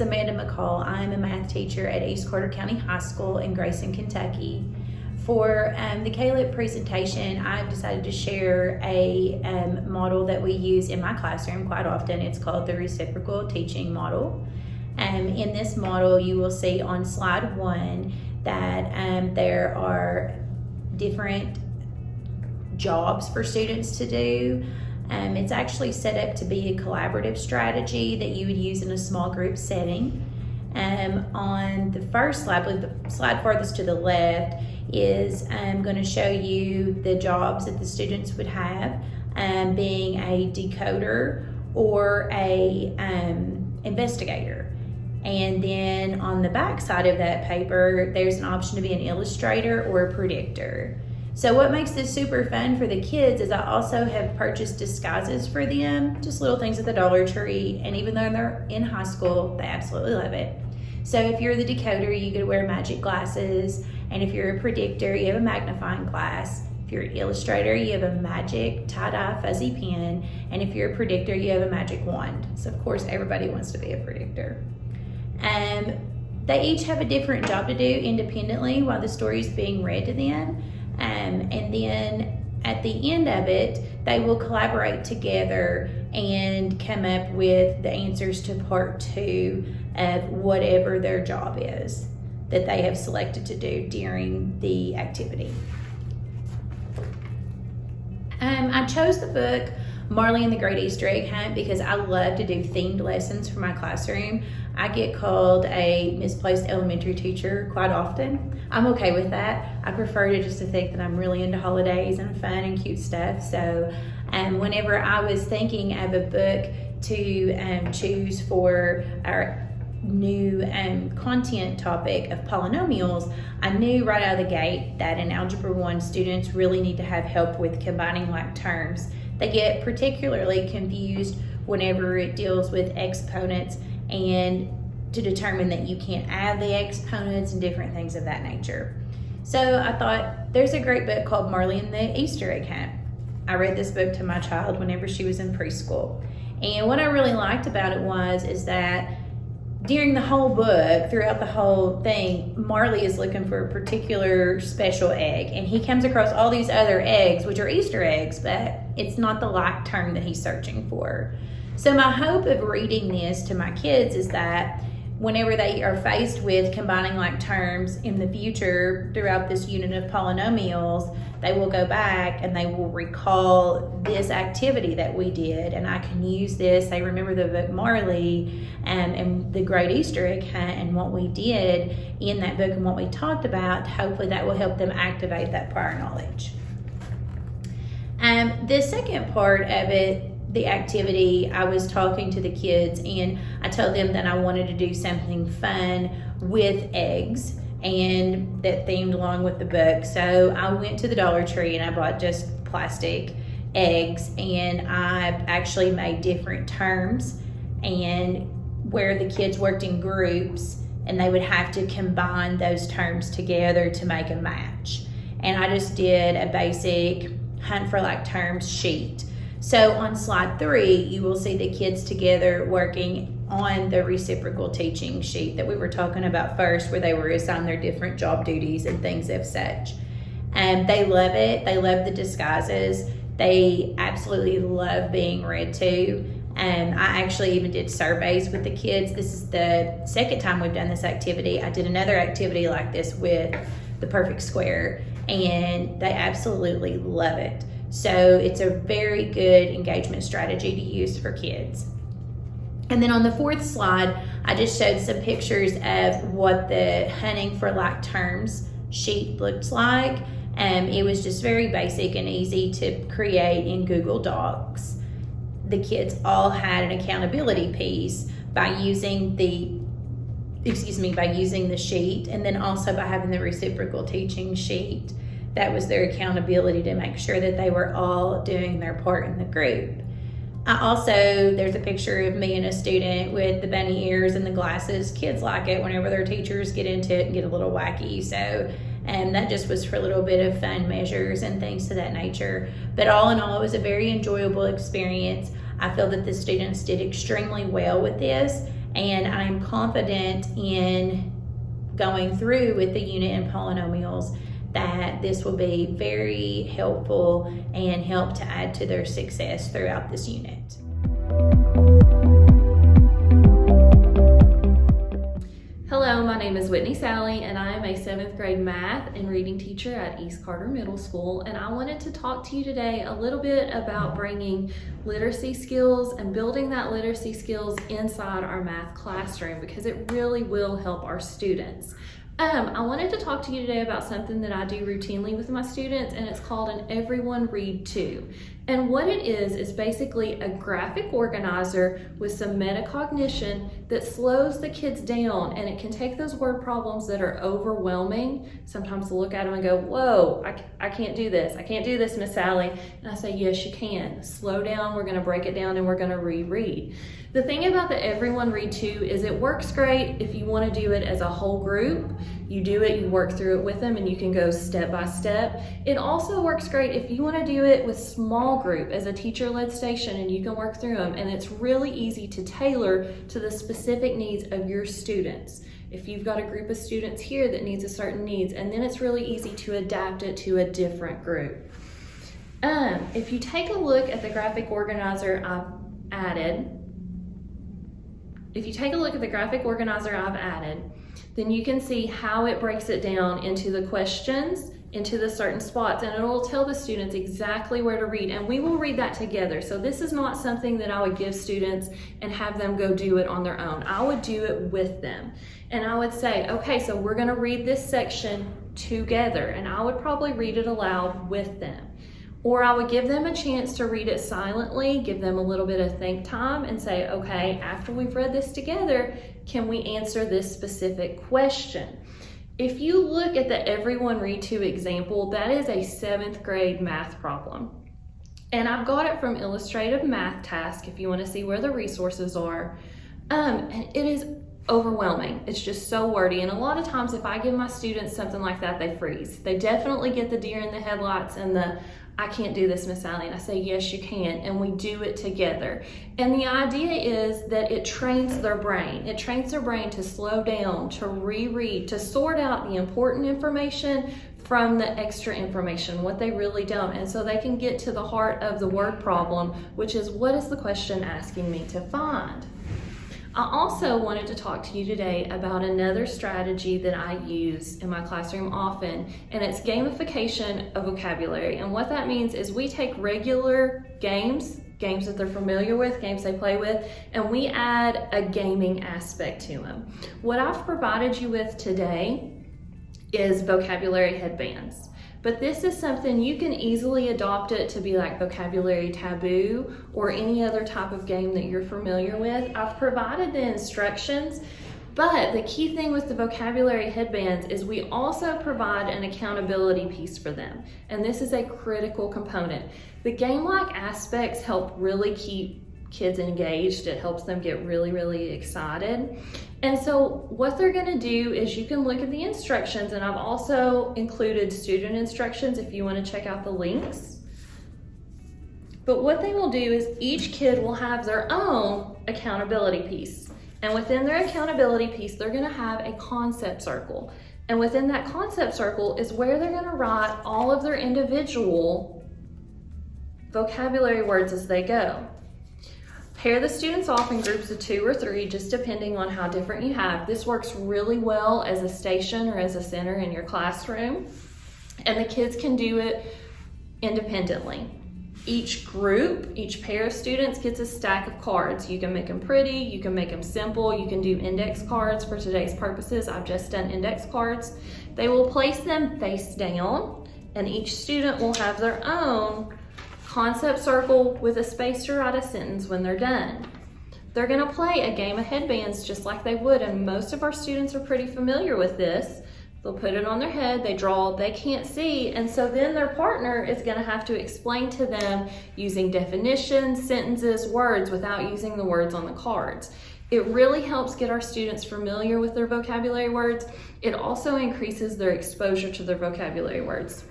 Amanda McCall. I'm a math teacher at East Carter County High School in Grayson, Kentucky. For um, the CALIP presentation, I've decided to share a um, model that we use in my classroom quite often. It's called the reciprocal teaching model. Um, in this model, you will see on slide one that um, there are different jobs for students to do. Um, it's actually set up to be a collaborative strategy that you would use in a small group setting. Um, on the first slide, the slide farthest to the left, is um, going to show you the jobs that the students would have, um, being a decoder or a um, investigator. And then on the back side of that paper, there's an option to be an illustrator or a predictor. So what makes this super fun for the kids is I also have purchased disguises for them, just little things at the Dollar Tree. And even though they're in high school, they absolutely love it. So if you're the decoder, you could wear magic glasses. And if you're a predictor, you have a magnifying glass. If you're an illustrator, you have a magic tie-dye fuzzy pen. And if you're a predictor, you have a magic wand. So of course, everybody wants to be a predictor. Um, they each have a different job to do independently while the story is being read to them. Um, and then at the end of it, they will collaborate together and come up with the answers to part two of whatever their job is that they have selected to do during the activity. Um, I chose the book Marley and the Great Easter Egg Hunt because I love to do themed lessons for my classroom. I get called a misplaced elementary teacher quite often. I'm okay with that. I prefer to just to think that I'm really into holidays and fun and cute stuff. So um, whenever I was thinking of a book to um, choose for our new um, content topic of polynomials, I knew right out of the gate that in Algebra 1 students really need to have help with combining like terms. They get particularly confused whenever it deals with exponents and to determine that you can't add the exponents and different things of that nature. So I thought there's a great book called Marley and the Easter Egg Hunt. I read this book to my child whenever she was in preschool. And what I really liked about it was is that during the whole book, throughout the whole thing, Marley is looking for a particular special egg, and he comes across all these other eggs, which are Easter eggs, but it's not the like term that he's searching for. So my hope of reading this to my kids is that whenever they are faced with combining like terms in the future throughout this unit of polynomials, they will go back and they will recall this activity that we did and I can use this. They remember the book Marley and, and the Great Easter Egg Hunt and what we did in that book and what we talked about. Hopefully that will help them activate that prior knowledge. Um, the second part of it the activity, I was talking to the kids and I told them that I wanted to do something fun with eggs and that themed along with the book. So I went to the Dollar Tree and I bought just plastic eggs and I actually made different terms and where the kids worked in groups and they would have to combine those terms together to make a match. And I just did a basic hunt for like terms sheet so on slide three, you will see the kids together working on the reciprocal teaching sheet that we were talking about first, where they were assigned their different job duties and things of such. And they love it. They love the disguises. They absolutely love being read to. And I actually even did surveys with the kids. This is the second time we've done this activity. I did another activity like this with the perfect square, and they absolutely love it. So it's a very good engagement strategy to use for kids. And then on the fourth slide, I just showed some pictures of what the hunting for like terms sheet looked like. Um, it was just very basic and easy to create in Google Docs. The kids all had an accountability piece by using the, excuse me, by using the sheet and then also by having the reciprocal teaching sheet that was their accountability to make sure that they were all doing their part in the group. I also, there's a picture of me and a student with the bunny ears and the glasses. Kids like it whenever their teachers get into it and get a little wacky. So, and that just was for a little bit of fun measures and things to that nature. But all in all, it was a very enjoyable experience. I feel that the students did extremely well with this And I'm confident in going through with the unit in polynomials that this will be very helpful and help to add to their success throughout this unit. Hello, my name is Whitney Sally and I am a seventh grade math and reading teacher at East Carter Middle School and I wanted to talk to you today a little bit about bringing literacy skills and building that literacy skills inside our math classroom because it really will help our students. Um, I wanted to talk to you today about something that I do routinely with my students and it's called an Everyone Read To. And what it is, is basically a graphic organizer with some metacognition that slows the kids down and it can take those word problems that are overwhelming, sometimes to look at them and go, whoa, I, I can't do this. I can't do this, Miss Sally. And I say, yes, you can. Slow down, we're gonna break it down and we're gonna reread. The thing about the Everyone Read To is it works great if you wanna do it as a whole group. You do it, you work through it with them and you can go step by step. It also works great if you wanna do it with small group as a teacher-led station and you can work through them and it's really easy to tailor to the specific needs of your students. If you've got a group of students here that needs a certain needs and then it's really easy to adapt it to a different group. Um, if you take a look at the graphic organizer I've added, if you take a look at the graphic organizer I've added, then you can see how it breaks it down into the questions, into the certain spots, and it will tell the students exactly where to read, and we will read that together. So this is not something that I would give students and have them go do it on their own. I would do it with them. And I would say, okay, so we're gonna read this section together, and I would probably read it aloud with them. Or I would give them a chance to read it silently, give them a little bit of think time and say, okay, after we've read this together, can we answer this specific question? If you look at the Everyone Read To example, that is a seventh grade math problem. And I've got it from Illustrative Math Task if you wanna see where the resources are. Um, and it is overwhelming. It's just so wordy. And a lot of times if I give my students something like that, they freeze. They definitely get the deer in the headlights and the I can't do this, Miss. And I say, yes, you can. And we do it together. And the idea is that it trains their brain. It trains their brain to slow down, to reread, to sort out the important information from the extra information, what they really don't. And so they can get to the heart of the word problem, which is what is the question asking me to find? I also wanted to talk to you today about another strategy that I use in my classroom often, and it's gamification of vocabulary. And what that means is we take regular games, games that they're familiar with, games they play with, and we add a gaming aspect to them. What I've provided you with today is vocabulary headbands. But this is something you can easily adopt it to be like vocabulary taboo or any other type of game that you're familiar with. I've provided the instructions, but the key thing with the vocabulary headbands is we also provide an accountability piece for them. And this is a critical component. The game-like aspects help really keep kids engaged. It helps them get really, really excited. And so what they're gonna do is you can look at the instructions and I've also included student instructions if you wanna check out the links. But what they will do is each kid will have their own accountability piece. And within their accountability piece, they're gonna have a concept circle. And within that concept circle is where they're gonna write all of their individual vocabulary words as they go. Pair the students off in groups of two or three, just depending on how different you have. This works really well as a station or as a center in your classroom. And the kids can do it independently. Each group, each pair of students gets a stack of cards. You can make them pretty, you can make them simple, you can do index cards for today's purposes. I've just done index cards. They will place them face down and each student will have their own concept circle with a space to write a sentence when they're done. They're gonna play a game of headbands just like they would, and most of our students are pretty familiar with this. They'll put it on their head, they draw, they can't see, and so then their partner is gonna have to explain to them using definitions, sentences, words without using the words on the cards. It really helps get our students familiar with their vocabulary words. It also increases their exposure to their vocabulary words.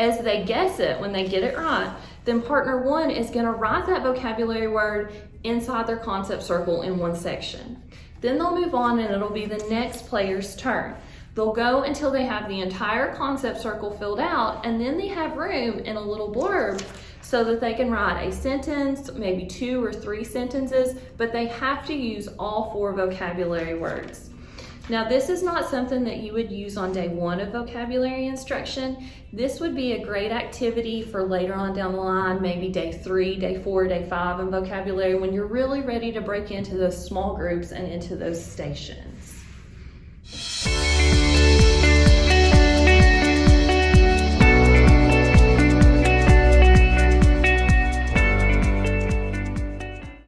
As they guess it, when they get it right, then partner one is gonna write that vocabulary word inside their concept circle in one section. Then they'll move on and it'll be the next player's turn. They'll go until they have the entire concept circle filled out and then they have room in a little blurb so that they can write a sentence, maybe two or three sentences, but they have to use all four vocabulary words. Now, this is not something that you would use on day one of vocabulary instruction. This would be a great activity for later on down the line, maybe day three, day four, day five in vocabulary, when you're really ready to break into those small groups and into those stations.